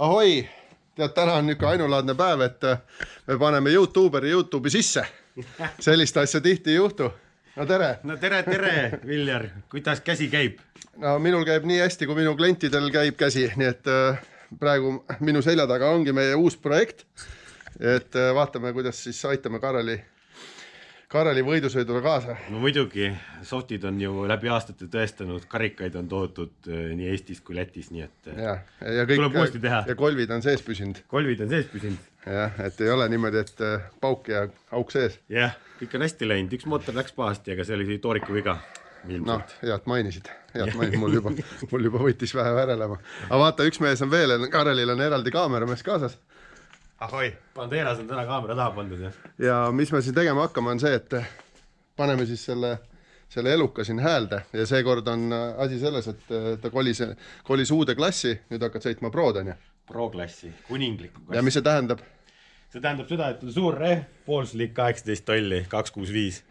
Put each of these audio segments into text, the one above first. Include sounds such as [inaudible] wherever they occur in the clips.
ahoi, tead, täna on niisugune ainulaadne päev, et äh, me paneme Youtuberi Youtube'i sisse. [laughs] sellist asja tihti ei juhtu. no tere. no tere, tere, Viljar, kuidas käsi käib? no minul käib nii hästi, kui minu klientidel käib käsi, nii et äh, praegu minu selja taga ongi meie uus projekt. et äh, vaatame, kuidas siis aitame Kareli Kareli võidusõidule kaasa? no muidugi, softid on ju läbi aastate tõestanud, karikaid on toodud äh, nii Eestis kui Lätis, nii et äh, ja, ja kõik, tuleb uuesti teha. ja kolvid on sees püsinud. kolvid on sees püsinud. jah, et ei ole niimoodi, et äh, pauk ja auk sees. jah, kõik on hästi läinud, üks mootor läks pahasti, aga see oli tooriku viga. noh, head mainisid, head mainisid, mul juba, mul juba võttis vähe värelema. aga vaata, üks mees on veel, Karelil on eraldi kaameramees kaasas ahoi. Banderas on täna kaamera taha pandud, jah. ja mis me siin tegema hakkame, on see, et paneme siis selle, selle eluka siin häälde ja seekord on asi selles, et ta kolis, kolis uude klassi, nüüd hakkad sõitma Prod, onju. Pro-klassi, kuninglikku klassi. ja mis see tähendab? see tähendab seda, et on suur rehv, poolslik kaheksateist tolli, kaks kuus viis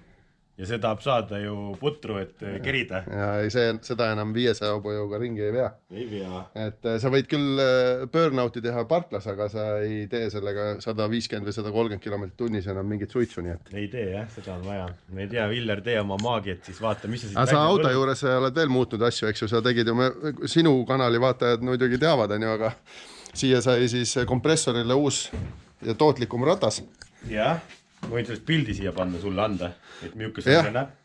ja see tahab saada ju putru, et äh, kerida. ja ei, see, seda enam viiesaja hobujõuga ringi ei vea. ei vea. et äh, sa võid küll äh, burnout'i teha parklas, aga sa ei tee sellega sada viiskümmend või sada kolmkümmend kilomeetrit tunnis enam mingit suitsu, nii et. ei tee jah, seda on vaja. ei tea, Viljar, tee oma maagiat, siis vaata, mis sa siit aga sa auto võlud. juures oled veel muutnud asju, eks ju, sa tegid ju, sinu kanali vaatajad muidugi teavad, onju, aga siia sai siis kompressorile uus ja tootlikum ratas. jah ma võin sellest pildi siia panna sulle anda, et milline see näeb.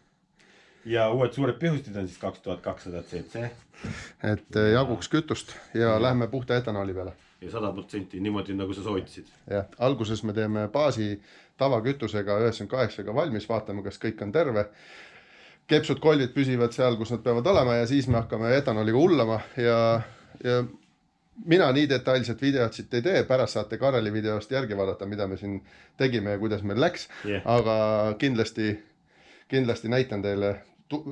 ja uued suured pihustid on siis kaks tuhat kakssada cc. et eh, jaguks kütust ja, ja. lähme puhta etanooli peale. ja sada protsenti niimoodi, nagu sa soovitasid. jah, alguses me teeme baasi tavakütusega üheksakümmend kaheksaga valmis, vaatame, kas kõik on terve kepsud, kollid püsivad seal, kus nad peavad olema ja siis me hakkame etanooliga hullama ja, ja mina nii detailset videot siit ei tee, pärast saate Kareli videost järgi vaadata, mida me siin tegime ja kuidas meil läks. Yeah.. aga kindlasti, kindlasti näitan teile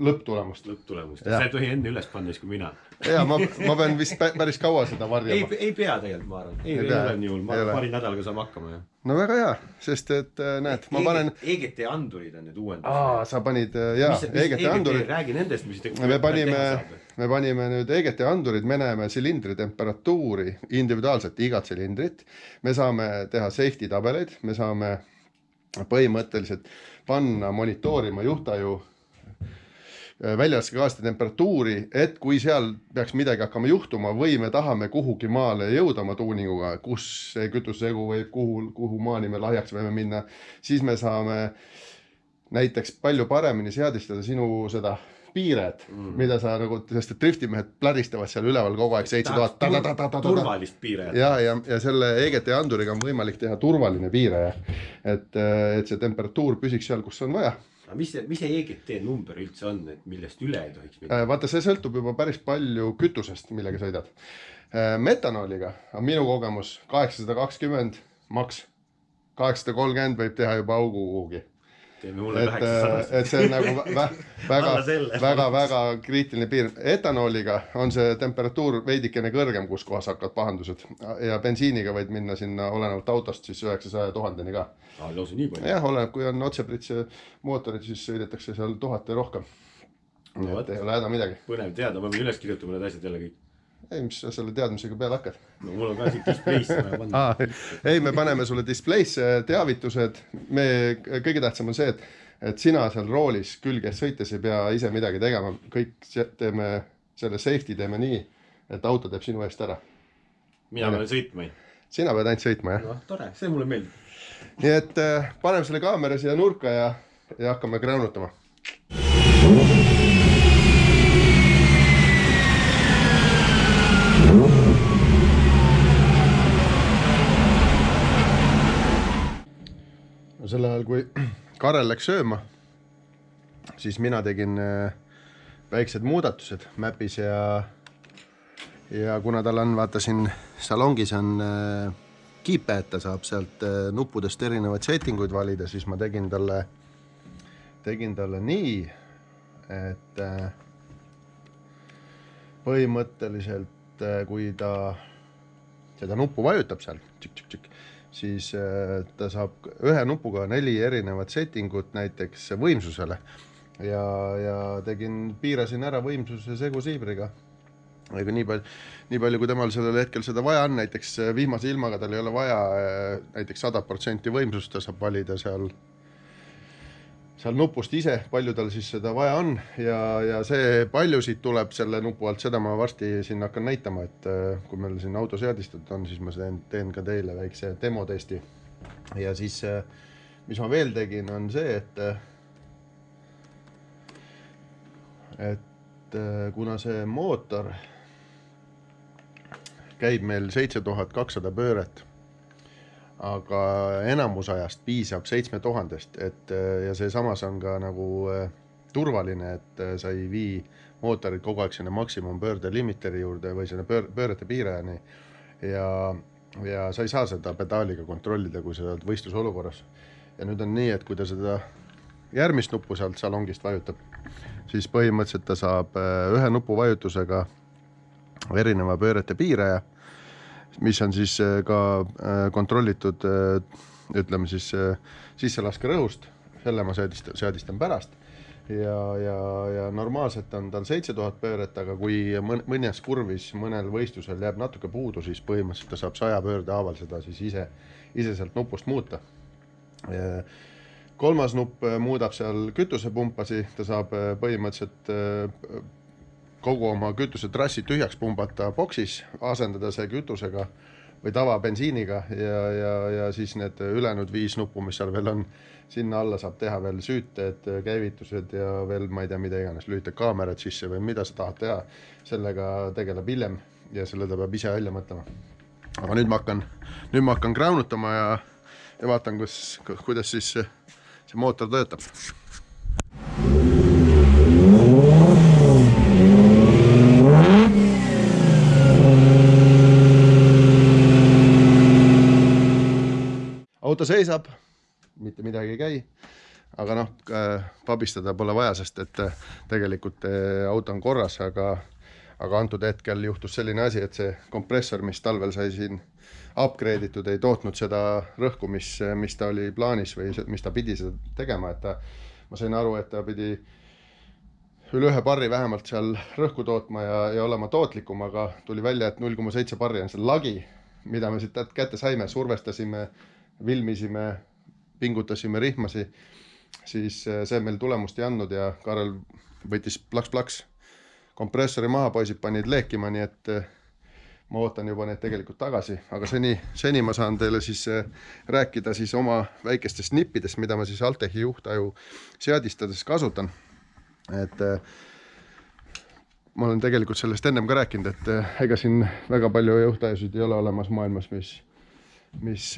lõpptulemust. lõpptulemust, sa ei tohi enne üles panna siis kui mina. ja ma, ma pean vist päris kaua seda varjama. ei, ei pea tegelikult, ma arvan. ei, ei, ei ole nii hull, ma paari nädalaga saame hakkama, jah. no väga hea, sest et äh, näed, ma panen. EGT andurid on nüüd uuendused. aa, sa panid, äh, jaa, EGT andurid. räägi nendest, mis te. me panime, me panime nüüd EGT andurid, me näeme silindri temperatuuri individuaalselt, igat silindrit. me saame teha safety tabeleid, me saame põhimõtteliselt panna monitoorima juhtaju Äh, väljalaskegaaste temperatuuri, et kui seal peaks midagi hakkama juhtuma või me tahame kuhugi maale jõuda oma tuuninguga, kus see kütusesegu võib, kuhu, kuhu maani me lahjaks võime minna, siis me saame näiteks palju paremini seadistada sinu seda piiret mm., mida sa nagu, sest et driftimehed pläristavad seal üleval kogu aeg seitse tuhat. turvalist piiret. ja, ja, ja selle EGT anduriga on võimalik teha turvaline piire, et, et see temperatuur püsiks seal, kus on vaja aga mis mis see EGT number üldse on, et millest üle ei tohiks minna? Äh, vaata, see sõltub juba päris palju kütusest, millega sõidad. Äh, metanooliga on minu kogemus kaheksasada kakskümmend maks, kaheksasada kolmkümmend võib teha juba augu kuhugi mulle üheksasada. et see on nagu vä [laughs] väga, väga, väga kriitiline piir. etanooliga on see temperatuur veidikene kõrgem, kus kohas hakkavad pahandused ja bensiiniga võid minna sinna olenevalt autost siis üheksasaja tuhandeni ka. lausa nii palju? jah, oleneb, kui on otsepritse mootorid, siis sõidetakse seal tuhat ja rohkem no,. et ei ole häda midagi. põnev teada, ma pean üles kirjutama need asjad jälle kõik ei, mis sa selle teadmisega peale hakkad? no mul on ka siit display'sse vaja panna ah,. ei, me paneme sulle display'sse teavitused, me, kõige tähtsam on see, et, et sina seal roolis külges sõites ei pea ise midagi tegema, kõik teeme selle safety teeme nii, et auto teeb sinu eest ära. mina pean sõitma? sina pead ainult sõitma, jah. noh, tore, see mulle meeldib. nii et äh, paneme selle kaamera siia nurka ja, ja hakkame kraunutama sel ajal, kui [clears throat] Karel läks sööma, siis mina tegin äh, väiksed muudatused Mapis ja ja kuna tal on, vaata siin salongis on äh, kiipe, et ta saab sealt äh, nuppudest erinevaid setting uid valida, siis ma tegin talle, tegin talle nii, et põhimõtteliselt kui ta seda nuppu vajutab seal, siis äh, ta saab ühe nupuga neli erinevat setting ut näiteks võimsusele. Ja, ja tegin, piirasin ära võimsuse segusiibriga ega nii palju, nii palju, kui temal sellel hetkel seda vaja on, näiteks vihmase ilmaga tal ei ole vaja näiteks sada protsenti võimsust, ta saab valida seal seal nupust ise, palju tal siis seda vaja on ja, ja see, palju siit tuleb selle nupu alt, seda ma varsti siin hakkan näitama, et äh, kui meil siin auto seadistatud on, siis ma teen, teen ka teile väikse demotesti. ja siis, äh, mis ma veel tegin, on see, et äh, et kuna see mootor käib meil seitse tuhat kakssada pööret aga enamus ajast piisab seitsme tuhandest, et ja see samas on ka nagu äh, turvaline, et äh, sa ei vii mootorit kogu aeg sinna maksimumpöörde limiteri juurde või sinna pöör-, pöörete piirajani. ja, ja sa ei saa seda pedaaliga kontrollida, kui sa oled võistlusolukorras. ja nüüd on nii, et kui ta seda järgmist nuppu sealt salongist vajutab, siis põhimõtteliselt ta saab ühe nupuvajutusega erineva pöörete piiraja mis on siis äh, ka äh, kontrollitud äh, ütleme siis sisselaskerõhust, selle ma seadistan, seadistan pärast. ja, ja, ja normaalselt on tal seitse tuhat pööret, aga kui mõnes kurvis mõnel võistlusel jääb natuke puudu, siis põhimõtteliselt ta saab saja pöörde haaval seda siis ise, ise sealt nupust muuta. kolmas nupp muudab seal kütusepumppasi, ta saab põhimõtteliselt kogu oma kütusetrassi tühjaks pumbata boksis, asendada see kütusega või tavabensiiniga ja, ja, ja siis need ülejäänud viis nuppu, mis seal veel on, sinna alla saab teha veel süüted, käivitused ja veel ma ei tea, mida iganes, lülitad kaamerad sisse või mida sa tahad teha. sellega tegeleb hiljem ja selle ta peab ise välja mõtlema. aga nüüd ma hakkan, nüüd ma hakkan kraunutama ja, ja vaatan, kus, kuidas siis see, mootor töötab auto seisab, mitte midagi ei käi. aga noh, pabistada pole vaja, sest et äh, tegelikult äh, auto on korras, aga, aga antud hetkel juhtus selline asi, et see kompressor, mis talvel sai siin upgrade itud, ei tootnud seda rõhku, mis, mis ta oli plaanis või mis ta pidi seda tegema, et ta, ma sain aru, et ta pidi üle ühe barri vähemalt seal rõhku tootma ja, ja olema tootlikum, aga tuli välja, et null koma seitse barri on see lagi, mida me siit kätte saime, survestasime vilmisime, pingutasime rihmasi, siis äh, see meil tulemust ei andnud ja Karel võttis plaks-plaks kompressori maha, poisid panid leekima, nii et äh, ma ootan juba neid tegelikult tagasi, aga seni, seni ma saan teile siis äh, rääkida siis oma väikestest nippidest, mida ma siis Altechi juhtaju seadistades kasutan. et ma olen tegelikult sellest ennem ka rääkinud, et ega siin väga palju juhtajusid ei ole olemas maailmas, mis mis,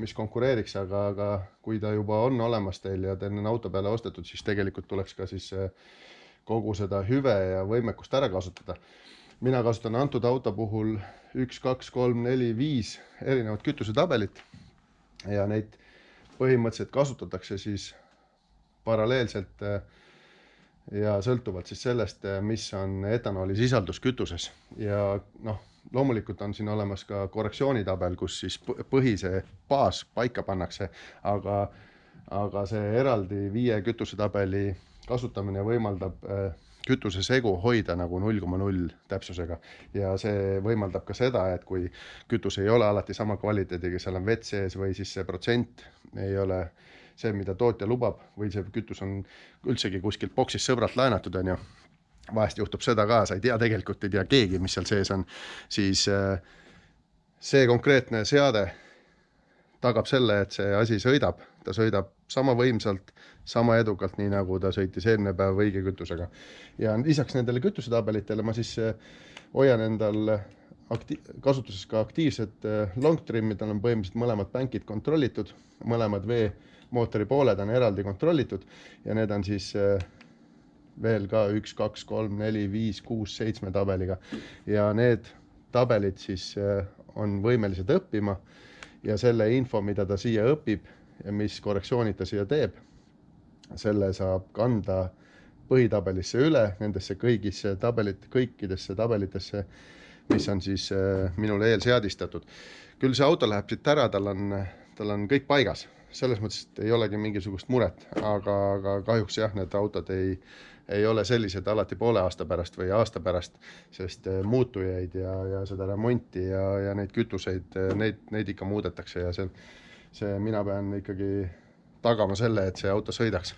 mis konkureeriks, aga, aga kui ta juba on olemas teil ja teil on auto peale ostetud, siis tegelikult tuleks ka siis eh, kogu seda hüve ja võimekust ära kasutada. mina kasutan antud auto puhul üks, kaks, kolm, neli, viis erinevat kütusetabelit ja neid põhimõtteliselt kasutatakse siis paralleelselt eh, ja sõltuvalt siis sellest, eh, mis on etanooli sisaldus kütuses. Ja noh loomulikult on siin olemas ka korrektsioonitabel, kus siis põhi, see baas paika pannakse, aga, aga see eraldi viie kütusetabeli kasutamine võimaldab äh, kütusesegu hoida nagu null koma null täpsusega. Ja see võimaldab ka seda, et kui kütus ei ole alati sama kvaliteediga, seal on vett sees või siis see protsent ei ole see, mida tootja lubab või see kütus on üldsegi kuskilt boksist sõbralt laenatud, on ju vahest juhtub seda ka, sa ei tea, tegelikult ei tea keegi, mis seal sees on, siis äh, see konkreetne seade tagab selle, et see asi sõidab, ta sõidab sama võimsalt, sama edukalt, nii nagu ta sõitis eelmine päev õige kütusega. ja lisaks nendele kütusetabelitele ma siis äh, hoian endal akti-, kasutuses ka aktiivsed äh, long trim'id, tal on põhimõtteliselt mõlemad bankid kontrollitud, mõlemad veemootori pooled on eraldi kontrollitud ja need on siis veel ka üks, kaks, kolm, neli, viis, kuus, seitsme tabeliga ja need tabelid siis äh, on võimelised õppima ja selle info, mida ta siia õpib ja mis korrektsioonid ta siia teeb, selle saab kanda põhitabelisse üle, nendesse kõigisse tabelit, kõikidesse tabelitesse, mis on siis äh, minule eelseadistatud. küll see auto läheb siit ära, tal on, tal on kõik paigas, selles mõttes, et ei olegi mingisugust muret, aga, aga kahjuks jah, need autod ei ei ole sellised alati poole aasta pärast või aasta pärast, sest äh, muutujaid ja, ja seda remonti ja, ja neid kütuseid, neid, neid ikka muudetakse ja see, see, mina pean ikkagi tagama selle, et see auto sõidaks.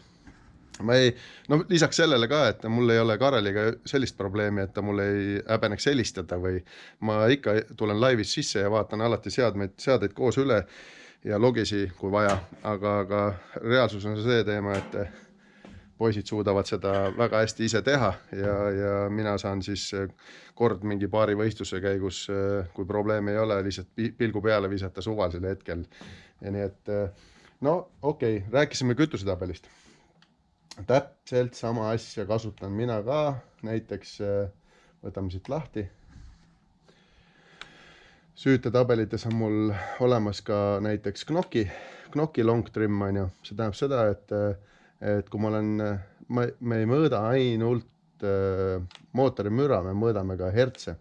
Ma ei, no lisaks sellele ka, et mul ei ole Kareliga sellist probleemi, et ta mul ei häbeneks helistada või ma ikka tulen laivis sisse ja vaatan alati seadmeid, seadeid koos üle ja logisi, kui vaja, aga, aga reaalsus on see teema, et poisid suudavad seda väga hästi ise teha ja, ja mina saan siis kord mingi paari võistluse käigus, kui probleemi ei ole, lihtsalt pilgu peale visata suvalisel hetkel. ja nii et no okei okay,, rääkisime kütusetabelist täpselt sama asja kasutan mina ka, näiteks võtame siit lahti. Süütetabelites on mul olemas ka näiteks Knocki, Knocki long trim on ju, see tähendab seda, et, äh, et kui ma olen, ma, me ei mõõda ainult äh, mootori müra, me mõõdame ka hertse.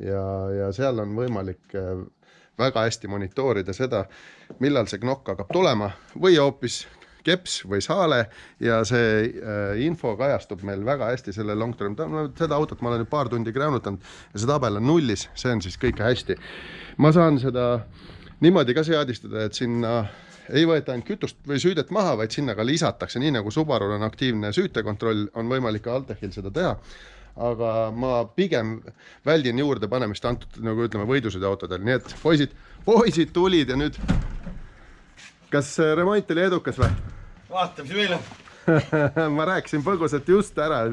Ja, ja seal on võimalik väga hästi monitoorida seda, millal see knokk hakkab tulema või hoopis keps või saale ja see äh, info kajastub meil väga hästi selle long term, seda autot ma olen nüüd paar tundi gräänutanud ja see tabel on nullis, see on siis kõik hästi. ma saan seda niimoodi ka seadistada, et sinna ei võeta ainult kütust või süüdet maha, vaid sinna ka lisatakse, nii nagu Subarul on aktiivne süütekontroll, on võimalik ka Altechil seda teha. Aga ma pigem väldin juurde panemist antud nagu ütleme, võidusõiduautodel, nii et poisid, poisid tulid ja nüüd kas äh, remont oli edukas või? vaatame, meil on [laughs] ma rääkisin põgusalt just ära.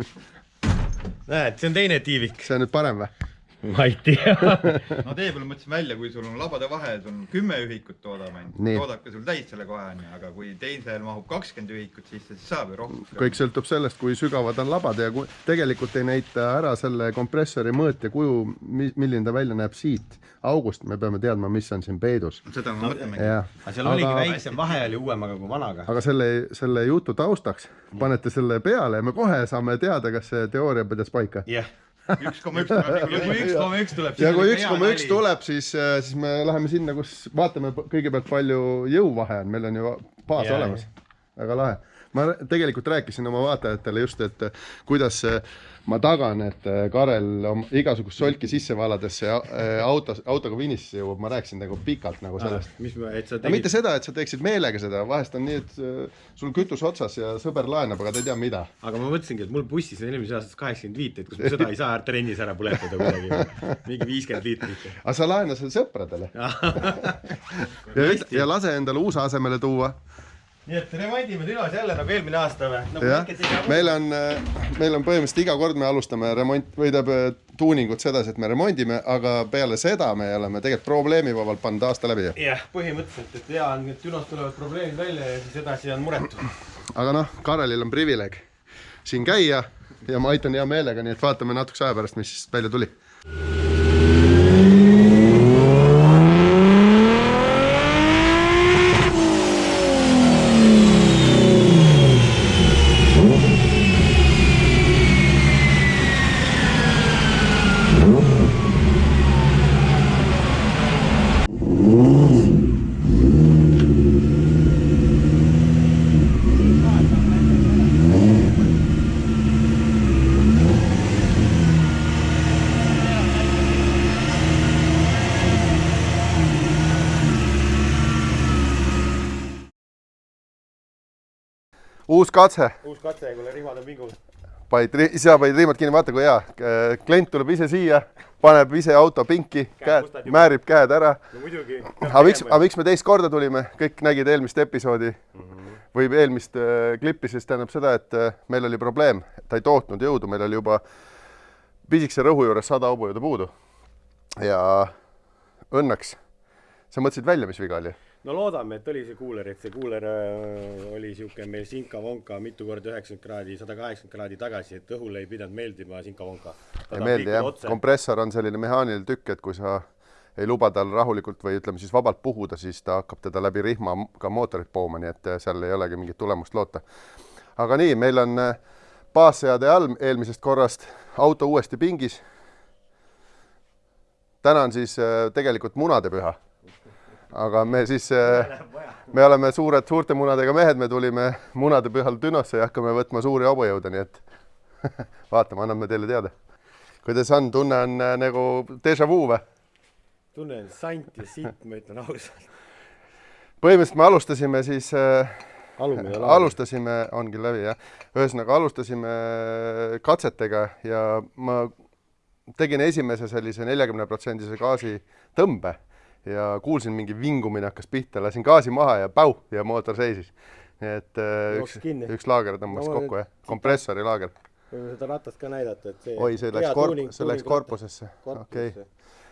näed, see on teine tiivik. see on nüüd parem või? [laughs] ma ei tea no tee peale mõtlesin välja, kui sul on labade vahe, sul on kümme ühikut toodab ainult, toodabki sul täis selle kohe onju, aga kui teisel mahub kakskümmend ühikut, siis see saab ju rohkem. kõik sõltub sellest, kui sügavad on labad ja kui tegelikult ei näita ära selle kompressori mõõt ja kuju, milline ta välja näeb siit august, me peame teadma, mis on siin peidus. seda ma mõtlengi. aga seal oligi aga... väiksem vahe oli uuemaga kui vanaga. aga selle, selle jutu taustaks panete selle peale ja me kohe saame teada, kas see teooria pidas paika. jah yeah üks koma üks tuleb. [laughs] ja kui üks koma üks tuleb. ja kui üks koma üks tuleb, siis, äh, siis me läheme sinna, kus vaatame kõigepealt, palju jõuvahe on, meil on ju baas olemas. väga lahe. ma tegelikult rääkisin oma vaatajatele just, et kuidas see ma tagan, et äh, Karel igasugust solki sisse valades see äh, autos, autoga finišisse jõuab, ma rääkisin nagu pikalt nagu sellest. mis, et sa tegid? mitte seda, et sa teeksid meelega seda, vahest on nii, et äh, sul kütus otsas ja sõber laenab, aga ta ei tea, mida. aga ma mõtlesingi, et mul bussis on eelmisest aastast kaheksakümmend viit, et kas ma seda ei saa trennis ära põletada kuidagi, mingi viiskümmend liitrit. aga sa laena selle sõpradele [laughs] ja, ja lase endale uus asemele tuua nii et remondime Dünos jälle nagu eelmine aasta või nagu? jah, meil on, äh, meil on põhimõtteliselt iga kord me alustame remont või tähendab äh, tuuningut sedasi, et me remondime, aga peale seda me oleme tegelikult probleemivabalt pannud aasta läbi. jah, põhimõtteliselt, et hea on, et Dünos tulevad probleemid välja ja siis edasi on muretu. aga noh, Karelil on privileeg siin käia ja ma aitan hea meelega, nii et vaatame natukese aja pärast, mis välja tuli. uus katse. uus katse, kuule rihmad on pingul. panid, ise panid rihmad kinni, vaata kui hea. klient tuleb ise siia, paneb ise auto pinki, käed, määrib käed ära. no muidugi. aga miks, aga miks me teist korda tulime, kõik nägid eelmist episoodi mm -hmm. või eelmist äh, klippi, siis tähendab seda, et äh, meil oli probleem, ta ei tootnud jõudu, meil oli juba pisikese rõhu juures sada hobujõudu puudu. ja õnneks, sa mõtlesid välja, mis viga oli? No loodame, et oli see kuuler, et see kuuler äh, oli niisugune meil sinka-vonka mitu korda üheksakümmend kraadi, sada kaheksakümmend kraadi tagasi, et õhule ei pidanud meeldima sinka-vonka. ei meeldi jah, kompressor on selline mehaaniline tükk, et kui sa ei luba tal rahulikult või ütleme siis vabalt puhuda, siis ta hakkab teda läbi rihma ka mootorit pooma, nii et äh, seal ei olegi mingit tulemust loota. aga nii, meil on äh, baasseade all eelmisest korrast auto uuesti pingis. täna on siis tegelikult munadepüha aga me siis, äh, me oleme suured, suurte munadega mehed, me tulime munade pühal Dünosse ja hakkame võtma suuri hobujõude, nii et [laughs] vaatame, anname teile teada. kuidas on, tunne on äh, nagu déjà vu või? tunnen sant ja sitt, ma ütlen ausalt. põhimõtteliselt me alustasime siis äh, alumine alustasime, ongi läbi jah, ühesõnaga alustasime katsetega ja ma tegin esimese sellise neljakümne protsendise gaasi tõmbe ja kuulsin mingi vingumine hakkas pihta, lasin gaasi maha ja päu ja mootor seisis. nii et äh, üks üks laager tõmbas No kokku jah, kompressori laager. võime seda ratast ka näidata, et see. oi, see läks korp-, see läks. korpusesse, okei.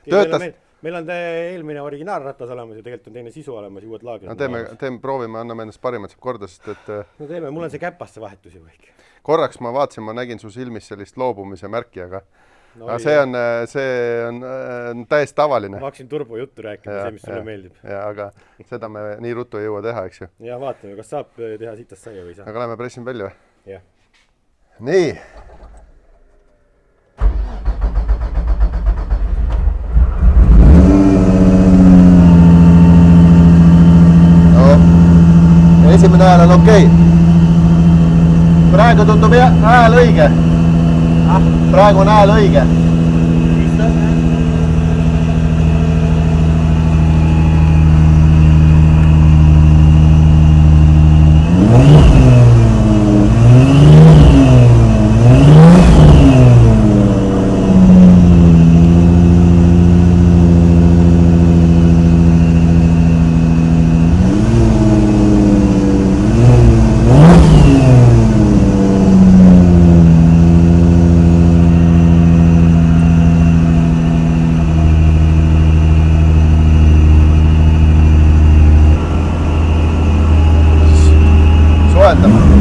Töötas Töötas-. meil on eelmine originaalratas olemas ja tegelikult on teine sisu olemas ja uued laagrid. no teeme, teeme, proovime, anname endast parima, et saab korda, sest et äh, no teeme, mul on see käpasse vahetus ju kõik. korraks ma vaatasin, ma nägin su silmis sellist loobumise märki, aga no, aga see on, see on äh, täiesti tavaline ma. hakkasin turbojuttu rääkima, see, mis sulle meeldib. ja aga seda me nii ruttu ei jõua teha, eks ju. ja vaatame, kas saab äh, teha sitast saia või ei saa. aga lähme pressime välja või? jah. nii. no esimene hääl on okei okay.. praegu tundub hääl õige. Praegu on hääl õige. soojendame.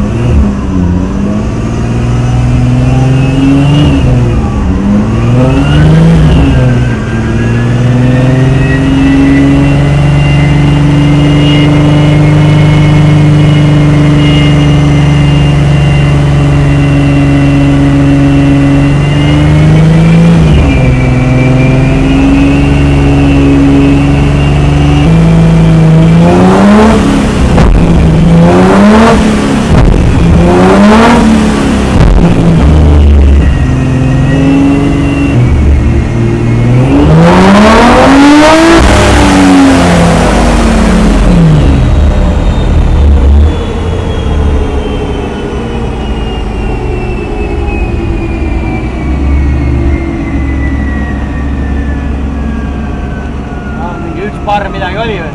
mingi üks barr midagi oli või?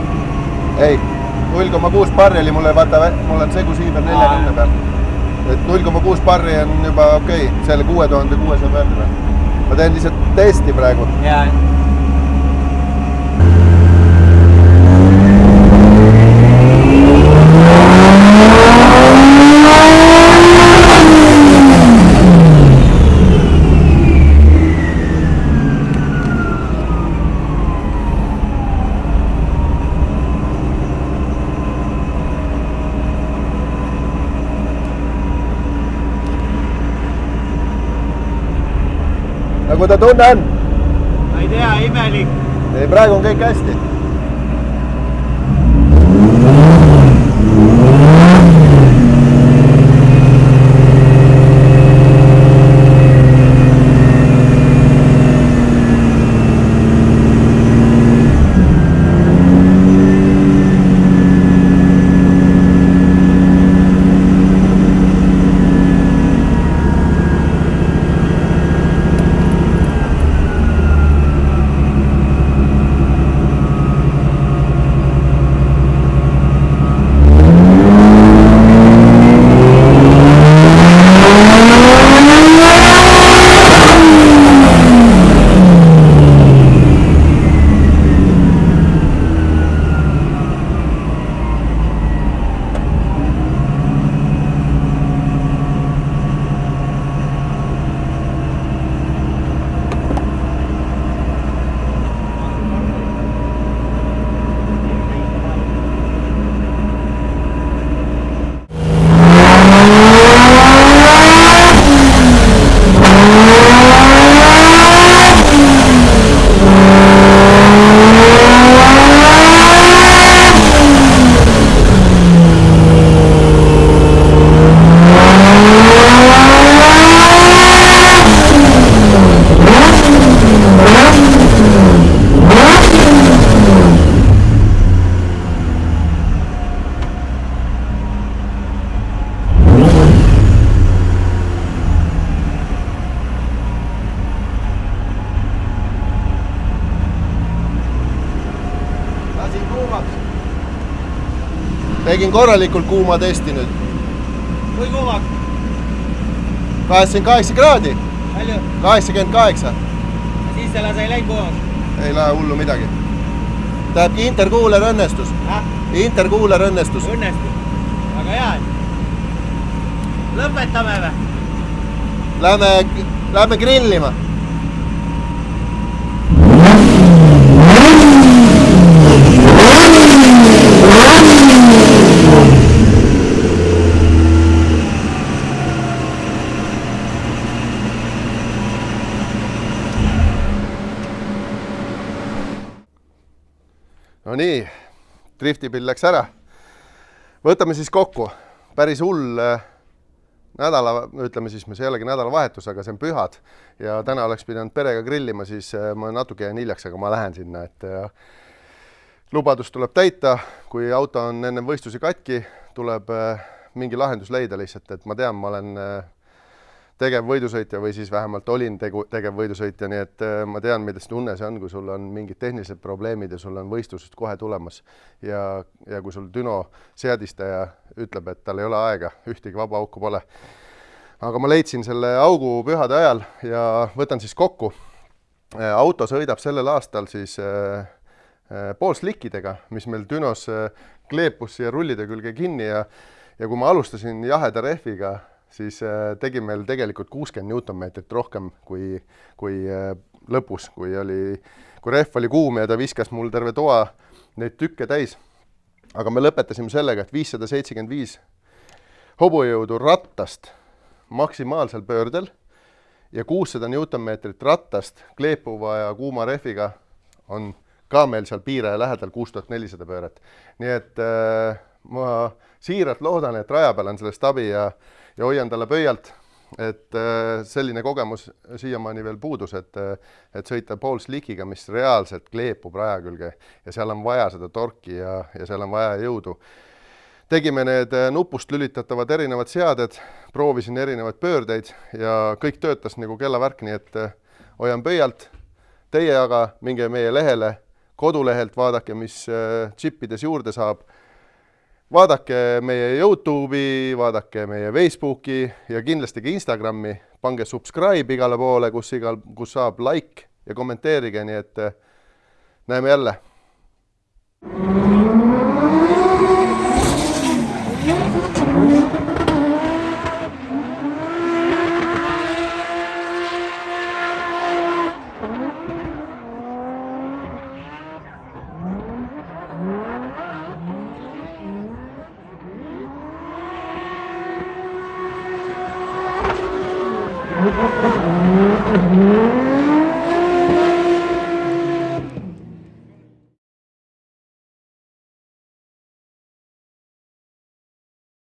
ei, null koma kuus barri oli mulle, vaata, mul on segu siiber neljakümne peal. et null koma kuus barri on juba okei okay,, selle kuue tuhande kuuesaja peal ma teen lihtsalt testi praegu. jaa. Nagu ta tunne on? ma ei tea, imelik. praegu on kõik hästi. Tegin korralikult kuuma testi nüüd. kui kuumaks? kaheksakümmend kaheksa kraadi, palju? kaheksakümmend kaheksa. siis selle sai läinud kuumaks. ei lähe hullu midagi. tähendab, interkuuler õnnestus, interkuuler õnnestus. õnnestus. väga hea. lõpetame või? Lähme, lähme grillima. Nonii, driftipill läks ära. võtame siis kokku, päris hull äh, nädala, ütleme siis, see ei olegi nädalavahetus, aga see on pühad. Ja täna oleks pidanud perega grillima, siis äh, ma natuke jään hiljaks, aga ma lähen sinna, et äh, lubadus tuleb täita, kui auto on ennem võistlusi katki, tuleb mingi lahendus leida lihtsalt, et ma tean, ma olen tegevvõidusõitja või siis vähemalt olin tegu, tegevvõidusõitja, nii et äh, ma tean, milles tunne see on, kui sul on mingid tehnilised probleemid ja sul on võistlused kohe tulemas ja, ja kui sul Düno seadistaja ütleb, et tal ei ole aega, ühtegi vaba auku pole. aga ma leidsin selle augu pühade ajal ja võtan siis kokku. auto sõidab sellel aastal siis äh, äh, poolslikkidega, mis meil Dünos äh, kleepus siia rullide külge kinni ja ja kui ma alustasin jaheda rehviga, siis äh, tegi meil tegelikult kuuskümmend Newtonmeetrit rohkem kui, kui äh, lõpus, kui oli, kui rehv oli kuum ja ta viskas mul terve toa neid tükke täis. aga me lõpetasime sellega, et viissada seitsekümmend viis hobujõudu rattast maksimaalsel pöördel ja kuussada Newtonmeetrit ratast kleepuva ja kuuma rehviga on ka meil seal piire lähedal kuus tuhat nelisada pööret. nii et äh, ma siiralt loodan, et raja peal on sellest abi ja, ja hoian talle pöialt, et äh, selline kogemus siiamaani veel puudus, et, et sõita pool slikiga, mis reaalselt kleepub raja külge ja seal on vaja seda torki ja, ja seal on vaja jõudu. tegime need nupust lülitatavad erinevad seaded, proovisin erinevaid pöördeid ja kõik töötas nagu kellavärk, nii et hoian pöialt. Teie aga minge meie lehele, kodulehelt vaadake, mis džippides juurde saab vaadake meie Youtube'i, vaadake meie Facebooki ja kindlasti ka Instagrami, pange subscribe igale poole, kus igal, kus saab like ja kommenteerige, nii et näeme jälle.